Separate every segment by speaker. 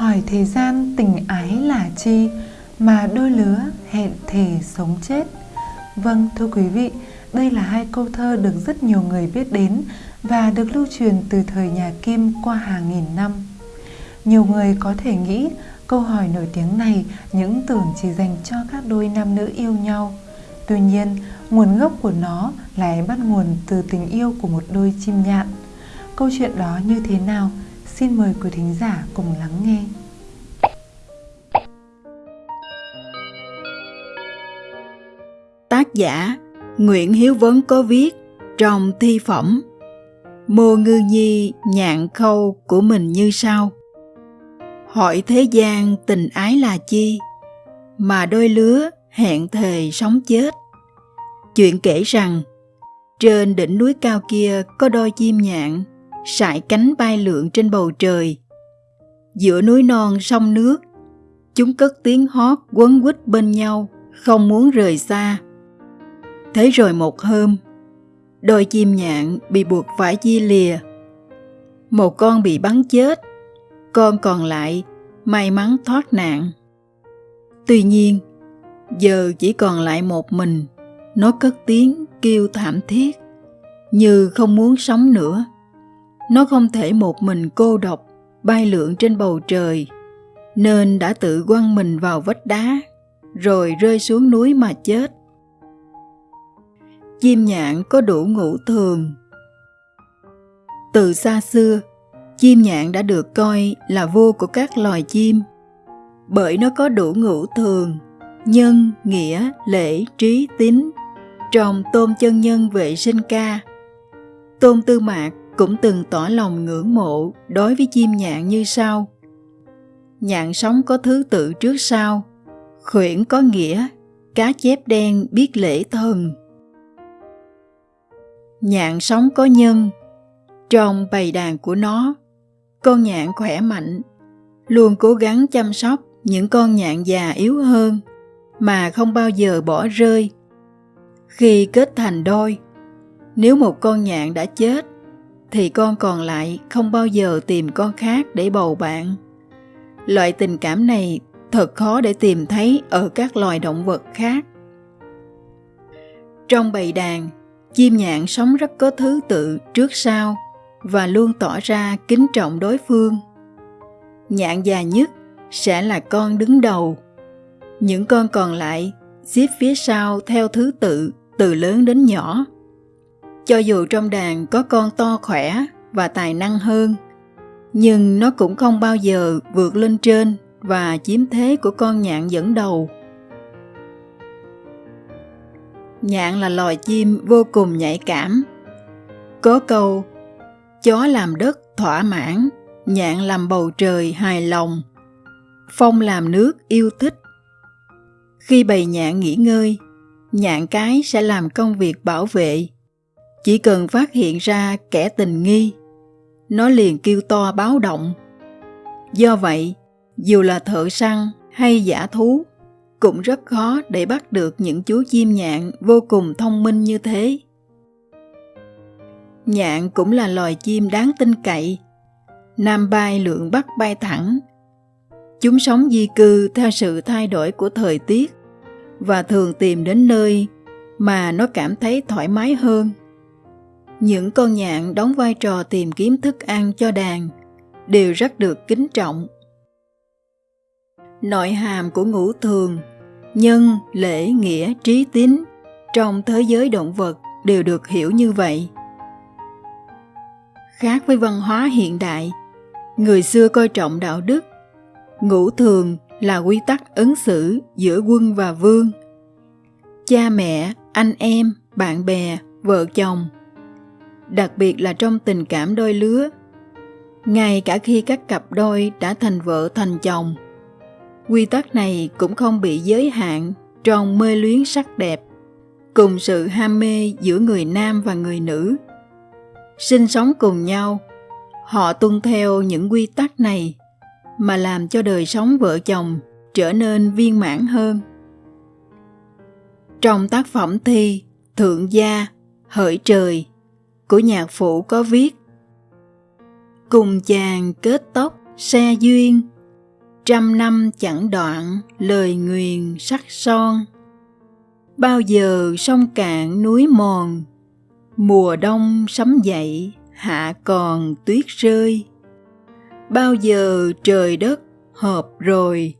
Speaker 1: hỏi thế gian tình ái là chi mà đôi lứa hẹn thề sống chết vâng thưa quý vị đây là hai câu thơ được rất nhiều người biết đến và được lưu truyền từ thời nhà Kim qua hàng nghìn năm. Nhiều người có thể nghĩ câu hỏi nổi tiếng này những tưởng chỉ dành cho các đôi nam nữ yêu nhau. Tuy nhiên, nguồn gốc của nó lại bắt nguồn từ tình yêu của một đôi chim nhạn. Câu chuyện đó như thế nào? Xin mời quý thính giả cùng lắng nghe.
Speaker 2: Tác giả Nguyễn Hiếu Vấn có viết trong thi phẩm, Mô Ngư Nhi nhạn khâu của mình như sau Hỏi thế gian tình ái là chi, Mà đôi lứa hẹn thề sống chết Chuyện kể rằng, Trên đỉnh núi cao kia có đôi chim nhạn sải cánh bay lượn trên bầu trời Giữa núi non sông nước Chúng cất tiếng hót quấn quýt bên nhau Không muốn rời xa Thế rồi một hôm, đôi chim nhạn bị buộc phải chia lìa. Một con bị bắn chết, con còn lại may mắn thoát nạn. Tuy nhiên, giờ chỉ còn lại một mình, nó cất tiếng kêu thảm thiết, như không muốn sống nữa. Nó không thể một mình cô độc bay lượn trên bầu trời, nên đã tự quăng mình vào vách đá, rồi rơi xuống núi mà chết chim nhạn có đủ ngũ thường. Từ xa xưa, chim nhạn đã được coi là vua của các loài chim, bởi nó có đủ ngũ thường, nhân, nghĩa, lễ, trí, tín, trong tôn chân nhân vệ sinh ca. Tôn Tư Mạc cũng từng tỏ lòng ngưỡng mộ đối với chim nhạn như sau. Nhạn sống có thứ tự trước sau, khuyển có nghĩa, cá chép đen biết lễ thần, nhạn sống có nhân trong bầy đàn của nó con nhạn khỏe mạnh luôn cố gắng chăm sóc những con nhạn già yếu hơn mà không bao giờ bỏ rơi. Khi kết thành đôi nếu một con nhạn đã chết thì con còn lại không bao giờ tìm con khác để bầu bạn. Loại tình cảm này thật khó để tìm thấy ở các loài động vật khác. Trong bầy đàn, chim nhạn sống rất có thứ tự trước sau và luôn tỏ ra kính trọng đối phương. Nhạn già nhất sẽ là con đứng đầu. Những con còn lại xếp phía sau theo thứ tự, từ lớn đến nhỏ cho dù trong đàn có con to khỏe và tài năng hơn nhưng nó cũng không bao giờ vượt lên trên và chiếm thế của con nhạn dẫn đầu Nhạn là loài chim vô cùng nhạy cảm. Có câu, chó làm đất thỏa mãn, nhạn làm bầu trời hài lòng, phong làm nước yêu thích. Khi bầy nhạn nghỉ ngơi, nhạn cái sẽ làm công việc bảo vệ. Chỉ cần phát hiện ra kẻ tình nghi, nó liền kêu to báo động. Do vậy, dù là thợ săn hay giả thú, cũng rất khó để bắt được những chú chim nhạn vô cùng thông minh như thế. Nhạn cũng là loài chim đáng tin cậy. Nam bay lượng bắc bay thẳng. Chúng sống di cư theo sự thay đổi của thời tiết và thường tìm đến nơi mà nó cảm thấy thoải mái hơn. Những con nhạn đóng vai trò tìm kiếm thức ăn cho đàn đều rất được kính trọng. Nội hàm của ngũ thường, nhân, lễ, nghĩa, trí tín trong thế giới động vật đều được hiểu như vậy khác với văn hóa hiện đại, người xưa coi trọng đạo đức, ngũ thường là quy tắc ứng xử giữa quân và vương cha mẹ, anh em, bạn bè, vợ chồng đặc biệt là trong tình cảm đôi lứa. Ngay cả khi các cặp đôi đã thành vợ thành chồng, quy tắc này cũng không bị giới hạn trong mê luyến sắc đẹp, cùng sự ham mê giữa người nam và người nữ. Sinh sống cùng nhau, họ tuân theo những quy tắc này mà làm cho đời sống vợ chồng trở nên viên mãn hơn. Trong tác phẩm thi thượng gia, hỡi trời của nhạc phụ có viết. Cùng chàng kết tóc xe duyên, trăm năm chẳng đoạn lời nguyền sắc son. Bao giờ sông cạn núi mòn, mùa đông sấm dậy, hạ còn tuyết rơi. Bao giờ trời đất hợp rồi,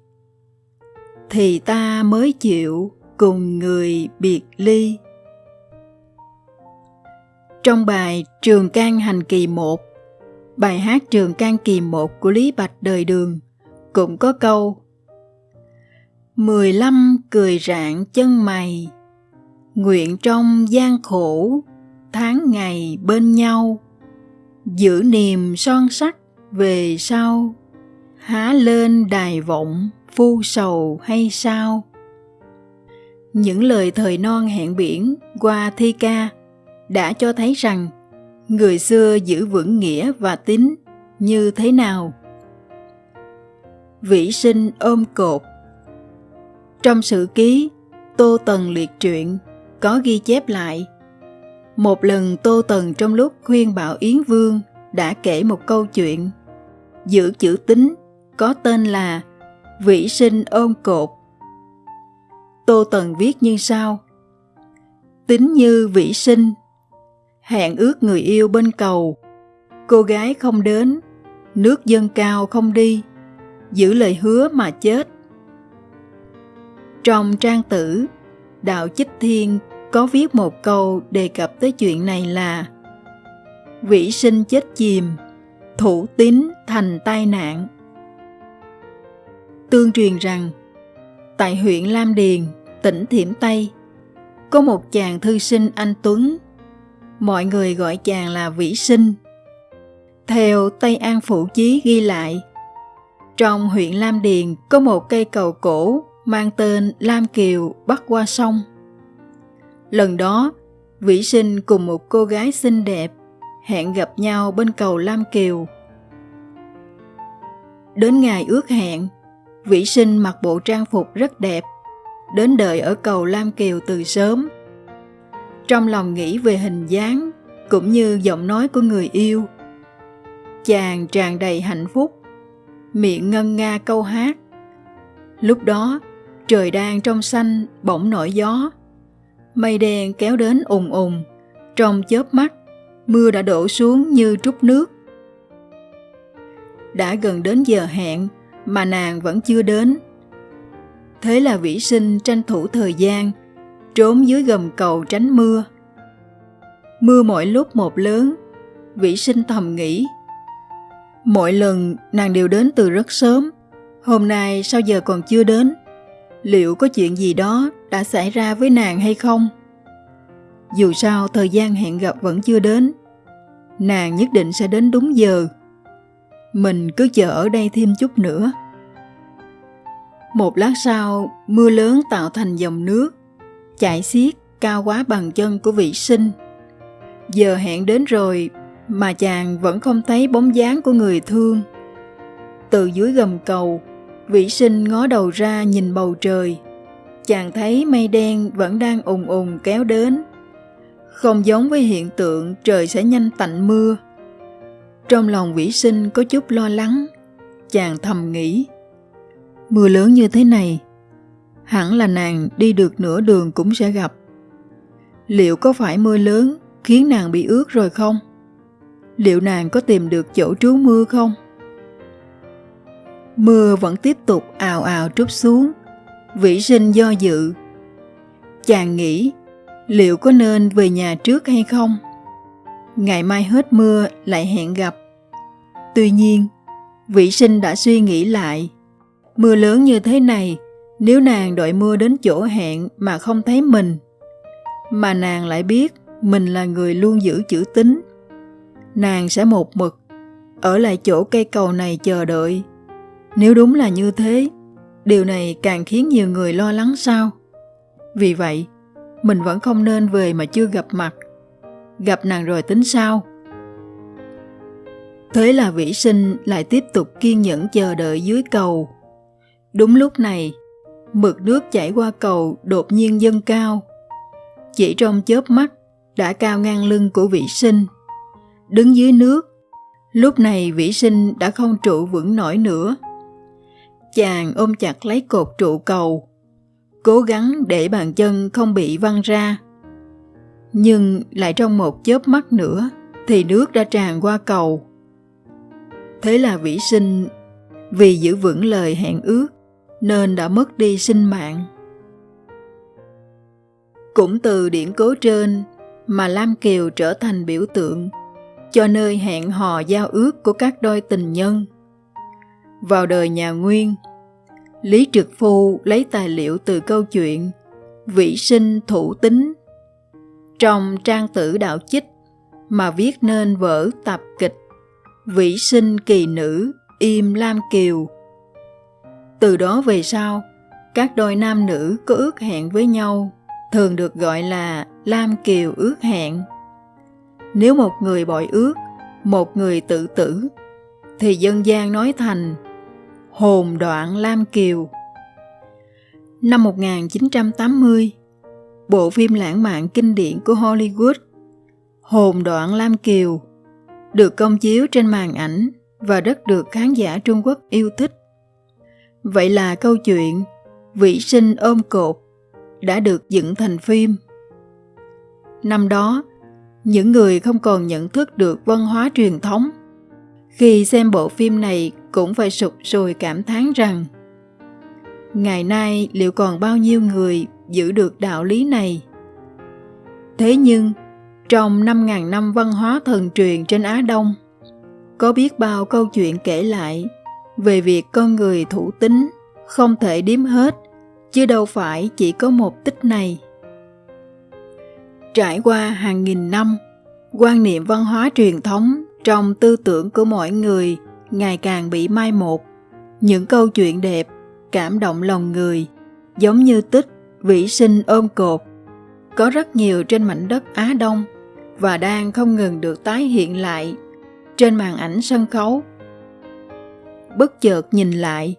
Speaker 2: thì ta mới chịu cùng người biệt ly trong bài Trường Can Hành Kỳ 1, bài hát Trường Can Kỳ 1 của Lý Bạch Đời Đường cũng có câu Mười lăm cười rạng chân mày, nguyện trong gian khổ, tháng ngày bên nhau, giữ niềm son sắc về sau, há lên đài vọng phu sầu hay sao? Những lời thời non hẹn biển qua thi ca đã cho thấy rằng người xưa giữ vững nghĩa và tín như thế nào. Vĩ sinh ôm cột Trong sử ký, Tô Tần liệt truyện có ghi chép lại, một lần Tô Tần trong lúc khuyên bảo Yến Vương đã kể một câu chuyện, giữ chữ tín có tên là Vĩ sinh ôm cột. Tô Tần viết như sau Tính như vĩ sinh hẹn ước người yêu bên cầu. Cô gái không đến, nước dâng cao không đi, giữ lời hứa mà chết. Trong trang tử, đạo chích thiên có viết một câu đề cập tới chuyện này là, vĩ sinh chết chìm, thủ tín thành tai nạn. Tương truyền rằng, tại huyện lam điền, tỉnh thiểm tây, có một chàng thư sinh anh tuấn mọi người gọi chàng là vĩ sinh. Theo tây an Phụ chí ghi lại, trong huyện lam điền có một cây cầu cổ mang tên lam kiều bắc qua sông. Lần đó, vĩ sinh cùng một cô gái xinh đẹp hẹn gặp nhau bên cầu lam kiều. Đến ngày ước hẹn, vĩ sinh mặc bộ trang phục rất đẹp, đến đợi ở cầu lam kiều từ sớm trong lòng nghĩ về hình dáng cũng như giọng nói của người yêu. Chàng tràn đầy hạnh phúc, miệng ngân nga câu hát. Lúc đó, trời đang trong xanh bỗng nổi gió. Mây đen kéo đến ùng ùng trong chớp mắt, mưa đã đổ xuống như trút nước. Đã gần đến giờ hẹn mà nàng vẫn chưa đến. Thế là vĩ sinh tranh thủ thời gian trốn dưới gầm cầu tránh mưa. Mưa mỗi lúc một lớn, Vĩ sinh thầm nghĩ. Mỗi lần nàng đều đến từ rất sớm, hôm nay sao giờ còn chưa đến? Liệu có chuyện gì đó đã xảy ra với nàng hay không? Dù sao thời gian hẹn gặp vẫn chưa đến, nàng nhất định sẽ đến đúng giờ. Mình cứ chờ ở đây thêm chút nữa. Một lát sau, mưa lớn tạo thành dòng nước, chạy xiết cao quá bằng chân của vị sinh. Giờ hẹn đến rồi mà chàng vẫn không thấy bóng dáng của người thương. Từ dưới gầm cầu, vĩ sinh ngó đầu ra nhìn bầu trời. Chàng thấy mây đen vẫn đang ùng ùng kéo đến. Không giống với hiện tượng trời sẽ nhanh tạnh mưa. Trong lòng vĩ sinh có chút lo lắng, chàng thầm nghĩ. Mưa lớn như thế này, hẳn là nàng đi được nửa đường cũng sẽ gặp. Liệu có phải mưa lớn khiến nàng bị ướt rồi không? Liệu nàng có tìm được chỗ trú mưa không? Mưa vẫn tiếp tục ào ào trút xuống, vĩ sinh do dự. Chàng nghĩ liệu có nên về nhà trước hay không? Ngày mai hết mưa lại hẹn gặp. Tuy nhiên, vĩ sinh đã suy nghĩ lại. Mưa lớn như thế này nếu nàng đợi mưa đến chỗ hẹn mà không thấy mình, mà nàng lại biết mình là người luôn giữ chữ tín, nàng sẽ một mực ở lại chỗ cây cầu này chờ đợi. Nếu đúng là như thế, điều này càng khiến nhiều người lo lắng sao? Vì vậy, mình vẫn không nên về mà chưa gặp mặt. Gặp nàng rồi tính sao? Thế là vĩ sinh lại tiếp tục kiên nhẫn chờ đợi dưới cầu. Đúng lúc này, mực nước chảy qua cầu đột nhiên dâng cao. Chỉ trong chớp mắt đã cao ngang lưng của vĩ sinh. Đứng dưới nước, lúc này vĩ sinh đã không trụ vững nổi nữa. chàng ôm chặt lấy cột trụ cầu, cố gắng để bàn chân không bị văng ra. Nhưng lại trong một chớp mắt nữa thì nước đã tràn qua cầu. Thế là vĩ sinh vì giữ vững lời hẹn ước nên đã mất đi sinh mạng. Cũng từ điển cố trên mà Lam Kiều trở thành biểu tượng cho nơi hẹn hò giao ước của các đôi tình nhân. Vào đời nhà Nguyên, Lý Trực Phu lấy tài liệu từ câu chuyện Vĩ sinh thủ tính trong trang tử đạo chích mà viết nên vở tập kịch Vĩ sinh kỳ nữ im Lam Kiều. Từ đó về sau, các đôi nam nữ có ước hẹn với nhau thường được gọi là Lam Kiều ước hẹn. Nếu một người bội ước, một người tự tử, thì dân gian nói thành Hồn đoạn Lam Kiều. Năm 1980, bộ phim lãng mạn kinh điển của Hollywood Hồn đoạn Lam Kiều được công chiếu trên màn ảnh và rất được khán giả Trung Quốc yêu thích. Vậy là câu chuyện Vĩ sinh ôm cột đã được dựng thành phim. Năm đó, những người không còn nhận thức được văn hóa truyền thống khi xem bộ phim này cũng phải sụp sùi cảm thán rằng ngày nay liệu còn bao nhiêu người giữ được đạo lý này thế nhưng trong 5.000 năm văn hóa thần truyền trên Á Đông có biết bao câu chuyện kể lại về việc con người thủ tính không thể điếm hết, chứ đâu phải chỉ có một tích này. Trải qua hàng nghìn năm, quan niệm văn hóa truyền thống trong tư tưởng của mọi người ngày càng bị mai một. Những câu chuyện đẹp, cảm động lòng người, giống như tích, vĩ sinh ôm cột, có rất nhiều trên mảnh đất á đông và đang không ngừng được tái hiện lại trên màn ảnh sân khấu bất chợt nhìn lại.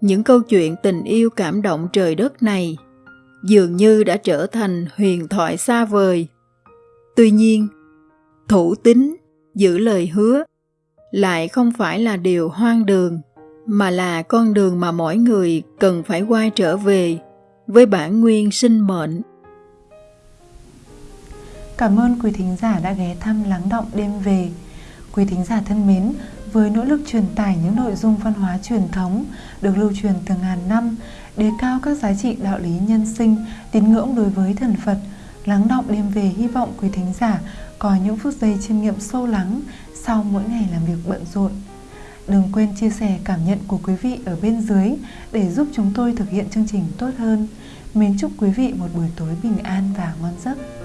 Speaker 2: Những câu chuyện tình yêu cảm động trời đất này dường như đã trở thành huyền thoại xa vời. Tuy nhiên, thủ tín giữ lời hứa lại không phải là điều hoang đường, mà là con đường mà mỗi người cần phải quay trở về với bản nguyên sinh mệnh.
Speaker 1: Cảm ơn quý thính giả đã ghé thăm lắng động đêm về. Quý thính giả thân mến với nỗ lực truyền tải những nội dung văn hóa truyền thống được lưu truyền từ ngàn năm, đề cao các giá trị đạo lý nhân sinh, tín ngưỡng đối với thần phật, lắng động đêm về hy vọng quý thính giả có những phút giây chiêm nghiệm sâu lắng sau mỗi ngày làm việc bận rộn. Đừng quên chia sẻ cảm nhận của quý vị ở bên dưới để giúp chúng tôi thực hiện chương trình tốt hơn. Mến chúc quý vị một buổi tối bình an và ngon giấc.